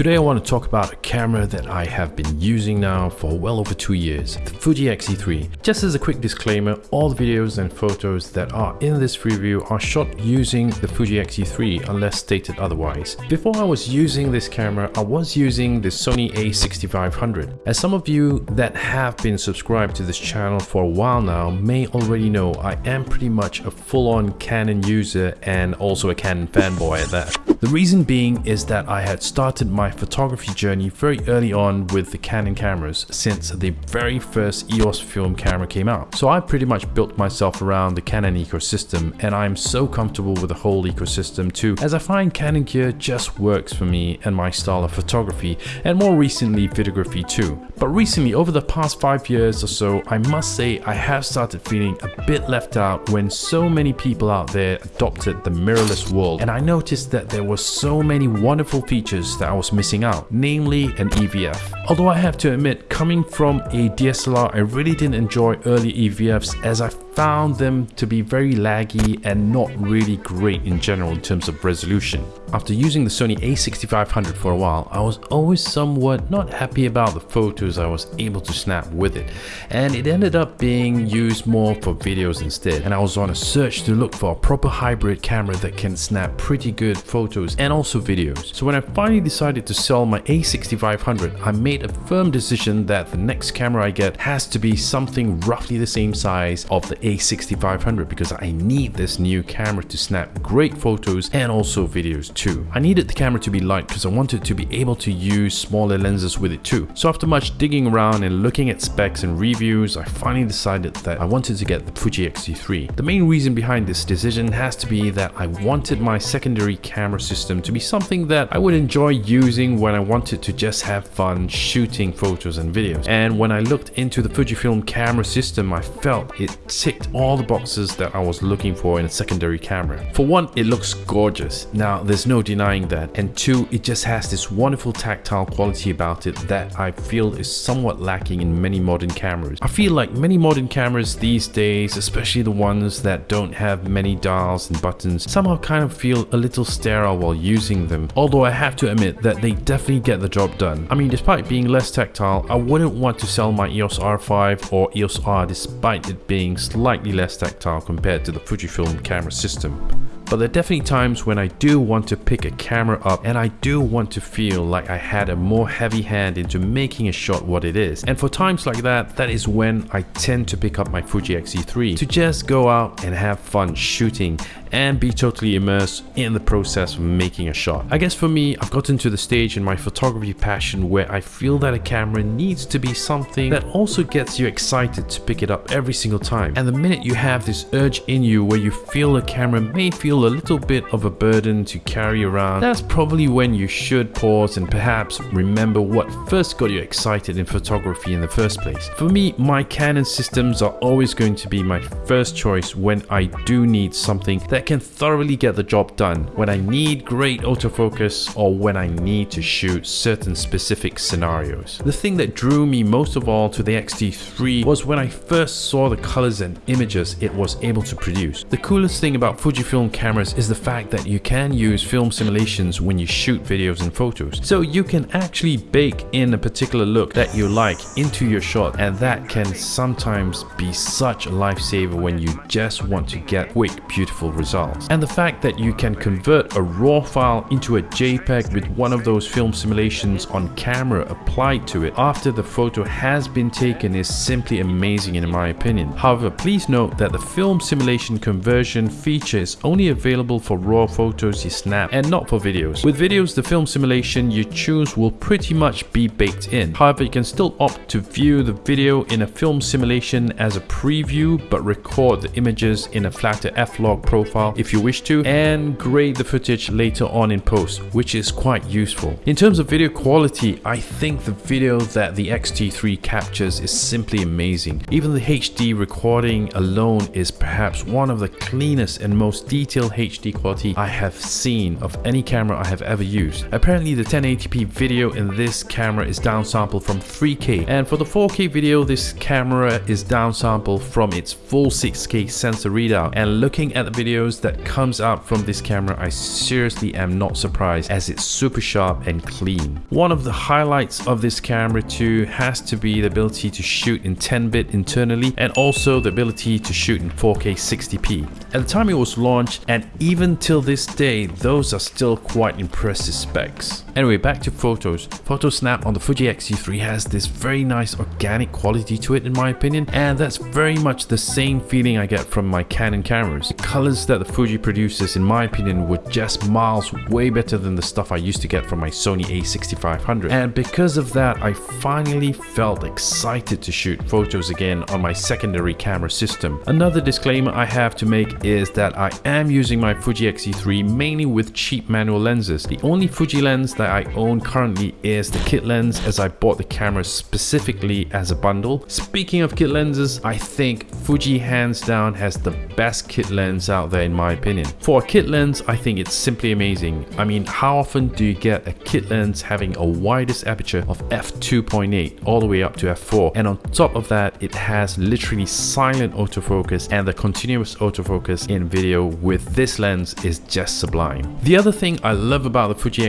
Today I want to talk about a camera that I have been using now for well over two years, the Fuji X-T3. Just as a quick disclaimer, all the videos and photos that are in this review are shot using the Fuji X-T3 unless stated otherwise. Before I was using this camera, I was using the Sony a6500. As some of you that have been subscribed to this channel for a while now may already know, I am pretty much a full-on Canon user and also a Canon fanboy at that. The reason being is that I had started my photography journey very early on with the Canon cameras since the very first EOS film camera came out. So I pretty much built myself around the Canon ecosystem and I'm so comfortable with the whole ecosystem too as I find Canon gear just works for me and my style of photography and more recently videography too. But recently over the past 5 years or so I must say I have started feeling a bit left out when so many people out there adopted the mirrorless world and I noticed that there were so many wonderful features that I was missing out, namely an EVF. Although I have to admit, coming from a DSLR, I really didn't enjoy early EVFs as I found them to be very laggy and not really great in general in terms of resolution. After using the Sony a6500 for a while, I was always somewhat not happy about the photos I was able to snap with it and it ended up being used more for videos instead and I was on a search to look for a proper hybrid camera that can snap pretty good photos and also videos. So when I finally decided to sell my a6500, I made a firm decision that the next camera I get has to be something roughly the same size of the a6500 because I need this new camera to snap great photos and also videos too. I needed the camera to be light because I wanted to be able to use smaller lenses with it too. So after much digging around and looking at specs and reviews, I finally decided that I wanted to get the Fuji X-T3. The main reason behind this decision has to be that I wanted my secondary camera system to be something that I would enjoy using when I wanted to just have fun shooting photos and videos. And when I looked into the Fujifilm camera system, I felt it ticked all the boxes that I was looking for in a secondary camera. For one, it looks gorgeous. Now, there's no denying that. And two, it just has this wonderful tactile quality about it that I feel is somewhat lacking in many modern cameras. I feel like many modern cameras these days, especially the ones that don't have many dials and buttons, somehow kind of feel a little sterile while using them. Although I have to admit that they definitely get the job done. I mean, despite being less tactile, I wouldn't want to sell my EOS R5 or EOS R despite it being slightly less tactile compared to the Fujifilm camera system. But there are definitely times when I do want to pick a camera up and I do want to feel like I had a more heavy hand into making a shot what it is. And for times like that, that is when I tend to pick up my Fuji X-T3 to just go out and have fun shooting and be totally immersed in the process of making a shot. I guess for me, I've gotten to the stage in my photography passion where I feel that a camera needs to be something that also gets you excited to pick it up every single time. And the minute you have this urge in you where you feel the camera may feel a little bit of a burden to carry around, that's probably when you should pause and perhaps remember what first got you excited in photography in the first place. For me, my Canon systems are always going to be my first choice when I do need something that that can thoroughly get the job done when I need great autofocus or when I need to shoot certain specific scenarios. The thing that drew me most of all to the X-T3 was when I first saw the colors and images it was able to produce. The coolest thing about Fujifilm cameras is the fact that you can use film simulations when you shoot videos and photos. So you can actually bake in a particular look that you like into your shot and that can sometimes be such a lifesaver when you just want to get quick beautiful results results. And the fact that you can convert a raw file into a JPEG with one of those film simulations on camera applied to it after the photo has been taken is simply amazing in my opinion. However, please note that the film simulation conversion feature is only available for raw photos you snap and not for videos. With videos, the film simulation you choose will pretty much be baked in. However, you can still opt to view the video in a film simulation as a preview but record the images in a flatter F-Log profile if you wish to and grade the footage later on in post, which is quite useful. In terms of video quality, I think the video that the X-T3 captures is simply amazing. Even the HD recording alone is perhaps one of the cleanest and most detailed HD quality I have seen of any camera I have ever used. Apparently the 1080p video in this camera is downsampled from 3K and for the 4K video this camera is downsampled from its full 6K sensor readout and looking at the videos that comes out from this camera, I seriously am not surprised as it's super sharp and clean. One of the highlights of this camera too has to be the ability to shoot in 10-bit internally and also the ability to shoot in 4K 60p. At the time it was launched and even till this day, those are still quite impressive specs. Anyway, back to photos. Photo snap on the Fuji X-T3 has this very nice organic quality to it in my opinion and that's very much the same feeling I get from my Canon cameras. The colors that the Fuji produces in my opinion were just miles way better than the stuff I used to get from my Sony a6500 and because of that I finally felt excited to shoot photos again on my secondary camera system. Another disclaimer I have to make is that I am using my Fuji X-T3 mainly with cheap manual lenses. The only Fuji lens that I own currently is the kit lens as I bought the camera specifically as a bundle. Speaking of kit lenses, I think Fuji hands down has the best kit lens out there in my opinion. For a kit lens, I think it's simply amazing. I mean, how often do you get a kit lens having a widest aperture of f2.8 all the way up to f4 and on top of that it has literally silent autofocus and the continuous autofocus in video with this lens is just sublime. The other thing I love about the Fuji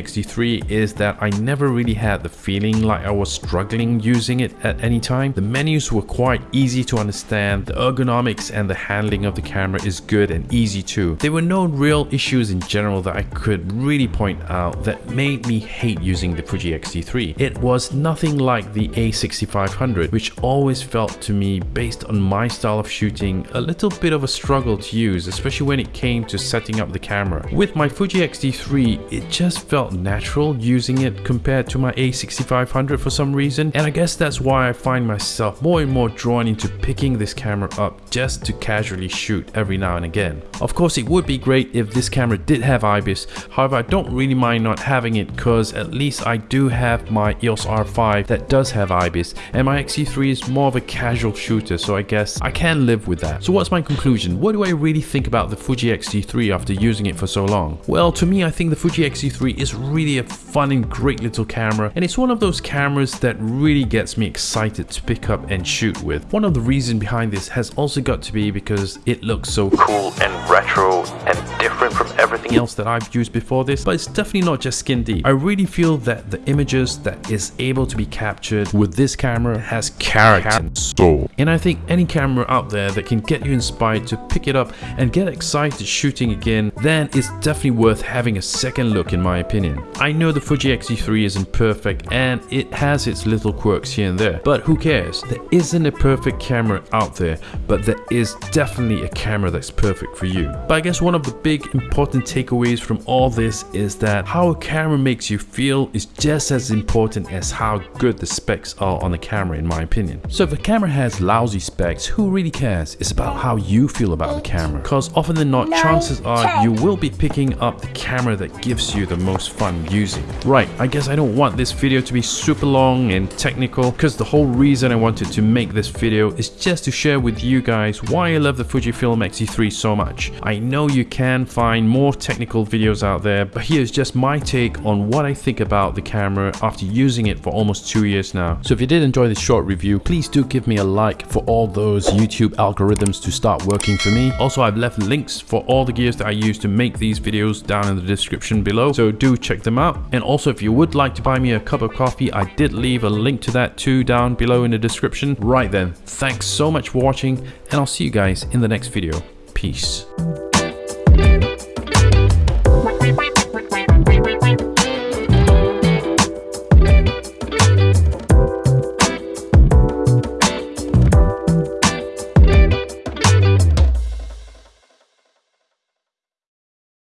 X-T3 is that I never really had the feeling like I was struggling using it at any time. The menus were quite easy to understand, the ergonomics and the handling of the camera is good and easy too. There were no real issues in general that I could really point out that made me hate using the Fuji X-T3. It was nothing like the a6500 which always felt to me based on my style of shooting a little bit of a struggle to use especially when it came to setting up the camera. With my Fuji X-T3 it just felt natural using it compared to my a6500 for some reason and I guess that's why I find myself more and more drawn into picking this camera up just to casually shoot every now and again. Of course it would be great if this camera did have IBIS however I don't really mind not having it because at least I do have my EOS R5 that does have IBIS and my X-T3 is more of a casual shooter so I guess I can live with that. So what's my conclusion? What do I really think about the Fuji X-T3 after using it for so long? Well to me I think the Fuji X-T3 is really a fun and great little camera and it's one of those cameras that really gets me excited to pick up and shoot with. One of the reasons behind this has also got to be because it looks so cool and retro and different from everything else that I've used before this but it's definitely not just skin deep. I really feel that the images that is able to be captured with this camera has character and soul. And I think any camera out there that can get you inspired to pick it up and get excited shooting again, then it's definitely worth having a second look in my opinion. I know the Fuji X-T3 isn't perfect and it has its little quirks here and there, but who cares? There isn't a perfect camera out there, but there is definitely a camera that's perfect for you. But I guess one of the big important takeaways from all this is that how a camera makes you feel is just as important as how good the specs are on the camera in my opinion. So if a camera has lousy specs, who really cares? It's about how you feel about the camera. Because often than not, chances are you will be picking up the camera that gives you the most fun using. Right, I guess I don't want this video to be super long and technical because the whole reason I wanted to make this video is just to share with you guys why I love the Fujifilm X-T3 so much. I know you can find more technical videos out there, but here's just my take on what I think about the camera after using it for almost two years now. So if you did enjoy this short review, please do give me a like for all those YouTube algorithms to start working for me. Also, I've left links for all the gears that I use to make these videos down in the description below, so do check them out. And also, if you would like to buy me a cup of coffee, I did leave a link to that too down below in the description. Right then, thanks so much for watching, and I'll see you guys in the next video. Peace.